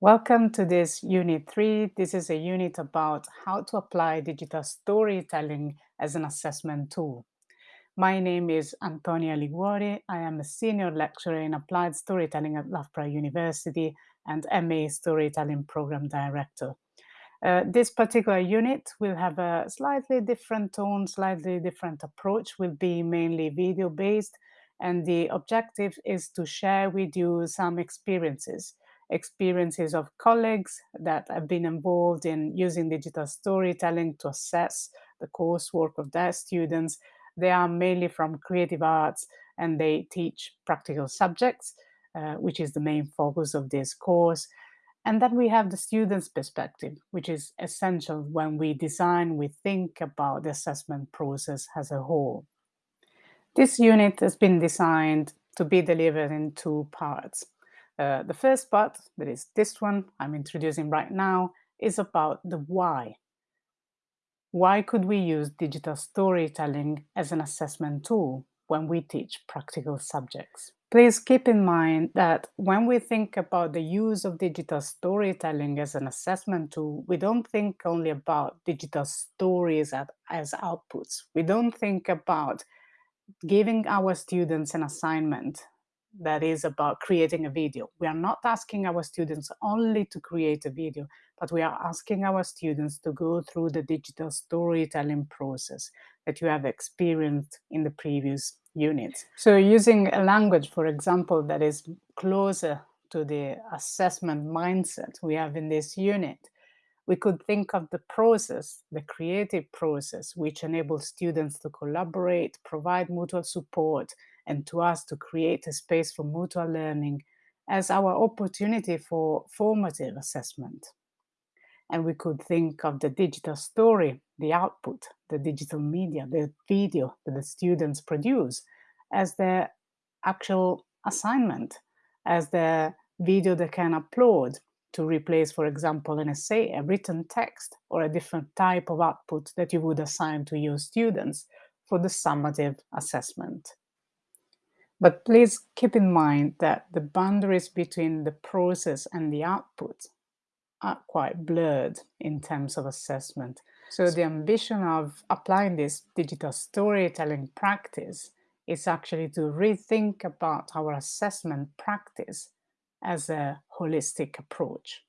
Welcome to this Unit 3. This is a unit about how to apply digital storytelling as an assessment tool. My name is Antonia Liguori. I am a senior lecturer in applied storytelling at Loughborough University and MA Storytelling Program Director. Uh, this particular unit will have a slightly different tone, slightly different approach, will be mainly video based, and the objective is to share with you some experiences experiences of colleagues that have been involved in using digital storytelling to assess the coursework of their students. They are mainly from creative arts and they teach practical subjects, uh, which is the main focus of this course. And then we have the student's perspective, which is essential when we design, we think about the assessment process as a whole. This unit has been designed to be delivered in two parts. Uh, the first part, that is this one I'm introducing right now, is about the why. Why could we use digital storytelling as an assessment tool when we teach practical subjects? Please keep in mind that when we think about the use of digital storytelling as an assessment tool, we don't think only about digital stories as outputs. We don't think about giving our students an assignment that is about creating a video. We are not asking our students only to create a video, but we are asking our students to go through the digital storytelling process that you have experienced in the previous units. So using a language, for example, that is closer to the assessment mindset we have in this unit, we could think of the process, the creative process, which enables students to collaborate, provide mutual support, and to us to create a space for mutual learning as our opportunity for formative assessment. And we could think of the digital story, the output, the digital media, the video that the students produce as their actual assignment, as the video they can upload to replace, for example, an essay, a written text, or a different type of output that you would assign to your students for the summative assessment. But please keep in mind that the boundaries between the process and the output are quite blurred in terms of assessment. So the ambition of applying this digital storytelling practice is actually to rethink about our assessment practice as a holistic approach.